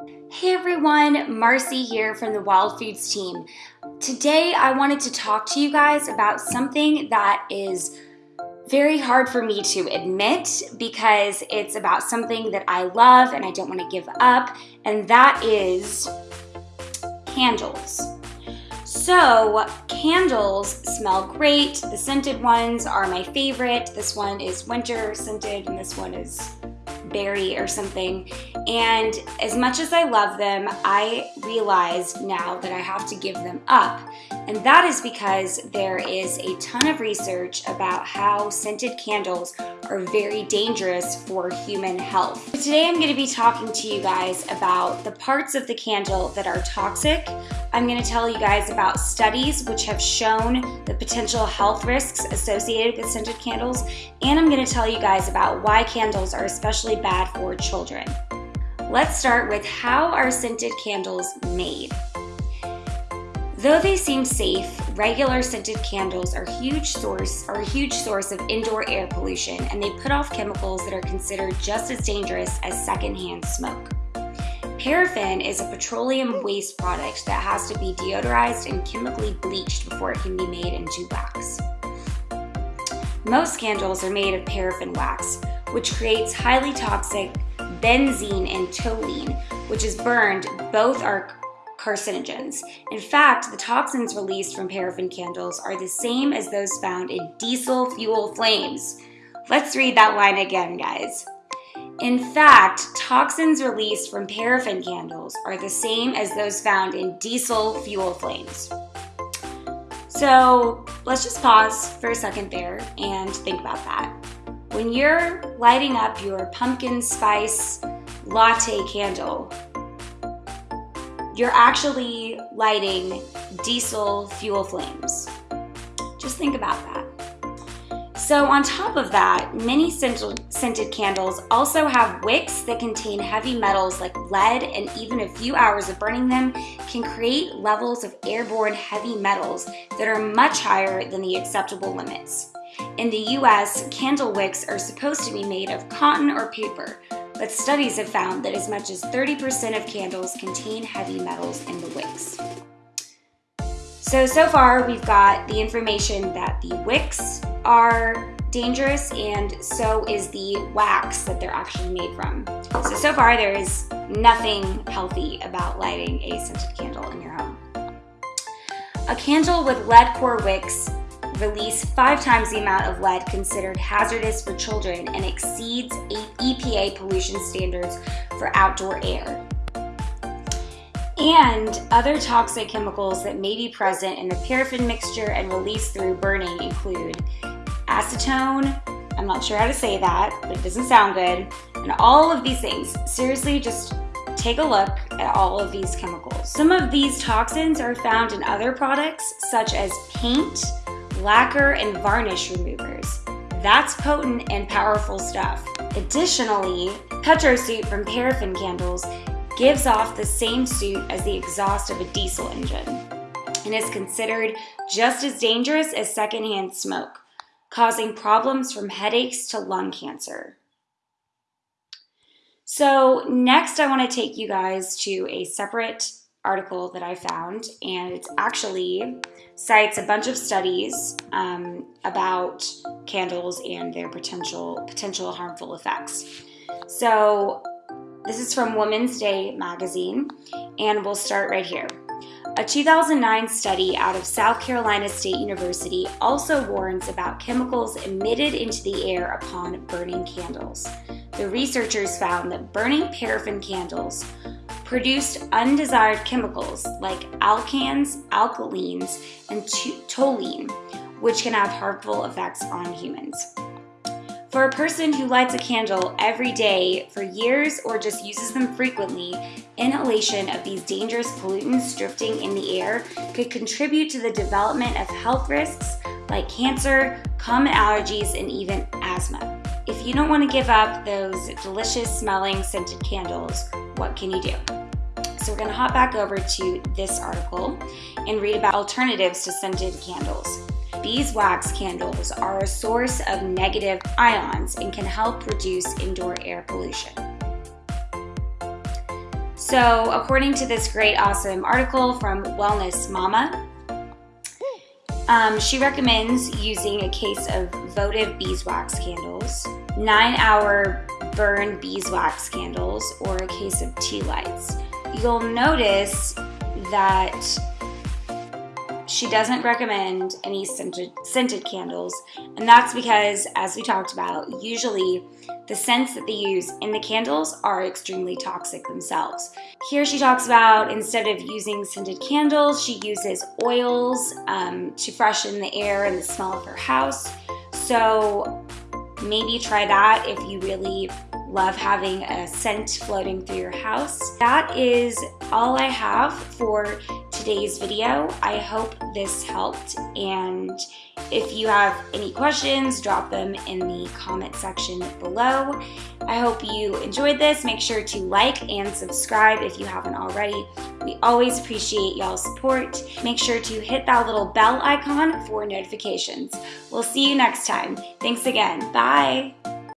Hey everyone, Marcy here from the Wild Foods team. Today I wanted to talk to you guys about something that is very hard for me to admit because it's about something that I love and I don't want to give up, and that is candles. So candles smell great. The scented ones are my favorite. This one is winter scented and this one is berry or something. And as much as I love them, I realize now that I have to give them up. And that is because there is a ton of research about how scented candles are very dangerous for human health. Today I'm going to be talking to you guys about the parts of the candle that are toxic. I'm going to tell you guys about studies which have shown the potential health risks associated with scented candles, and I'm going to tell you guys about why candles are especially bad for children. Let's start with how are scented candles made? Though they seem safe, regular scented candles are huge source are a huge source of indoor air pollution and they put off chemicals that are considered just as dangerous as secondhand smoke. Paraffin is a petroleum waste product that has to be deodorized and chemically bleached before it can be made into wax. Most candles are made of paraffin wax, which creates highly toxic benzene and toluene, which is burned. Both are carcinogens. In fact, the toxins released from paraffin candles are the same as those found in diesel fuel flames. Let's read that line again, guys. In fact, toxins released from paraffin candles are the same as those found in diesel fuel flames. So let's just pause for a second there and think about that. When you're lighting up your pumpkin spice latte candle, you're actually lighting diesel fuel flames. Just think about that. So on top of that, many scented candles also have wicks that contain heavy metals like lead and even a few hours of burning them can create levels of airborne heavy metals that are much higher than the acceptable limits. In the US, candle wicks are supposed to be made of cotton or paper, but studies have found that as much as 30% of candles contain heavy metals in the wicks. So, so far we've got the information that the wicks are dangerous and so is the wax that they're actually made from. So, so far there is nothing healthy about lighting a scented candle in your home. A candle with lead core wicks release five times the amount of lead considered hazardous for children and exceeds EPA pollution standards for outdoor air. And other toxic chemicals that may be present in the paraffin mixture and released through burning include acetone, I'm not sure how to say that, but it doesn't sound good, and all of these things. Seriously, just take a look at all of these chemicals. Some of these toxins are found in other products such as paint, lacquer, and varnish removers. That's potent and powerful stuff. Additionally, petro soot from paraffin candles gives off the same soot as the exhaust of a diesel engine and is considered just as dangerous as secondhand smoke, causing problems from headaches to lung cancer. So next I want to take you guys to a separate article that I found, and it actually cites a bunch of studies um, about candles and their potential potential harmful effects. So this is from Woman's Day magazine, and we'll start right here. A 2009 study out of South Carolina State University also warns about chemicals emitted into the air upon burning candles. The researchers found that burning paraffin candles produced undesired chemicals like alkanes, alkylenes, and toluene, which can have harmful effects on humans. For a person who lights a candle every day for years or just uses them frequently, inhalation of these dangerous pollutants drifting in the air could contribute to the development of health risks like cancer, common allergies, and even asthma. If you don't want to give up those delicious smelling scented candles, what can you do? So we're going to hop back over to this article and read about alternatives to scented candles. Beeswax candles are a source of negative ions and can help reduce indoor air pollution. So, according to this great, awesome article from Wellness Mama, um, she recommends using a case of votive beeswax candles, nine hour burn beeswax candles, or a case of tea lights. You'll notice that she doesn't recommend any scented, scented candles, and that's because, as we talked about, usually the scents that they use in the candles are extremely toxic themselves. Here she talks about instead of using scented candles, she uses oils um, to freshen the air and the smell of her house. So maybe try that if you really love having a scent floating through your house. That is all I have for today's video. I hope this helped and if you have any questions, drop them in the comment section below. I hope you enjoyed this. Make sure to like and subscribe if you haven't already. We always appreciate y'all's support. Make sure to hit that little bell icon for notifications. We'll see you next time. Thanks again. Bye.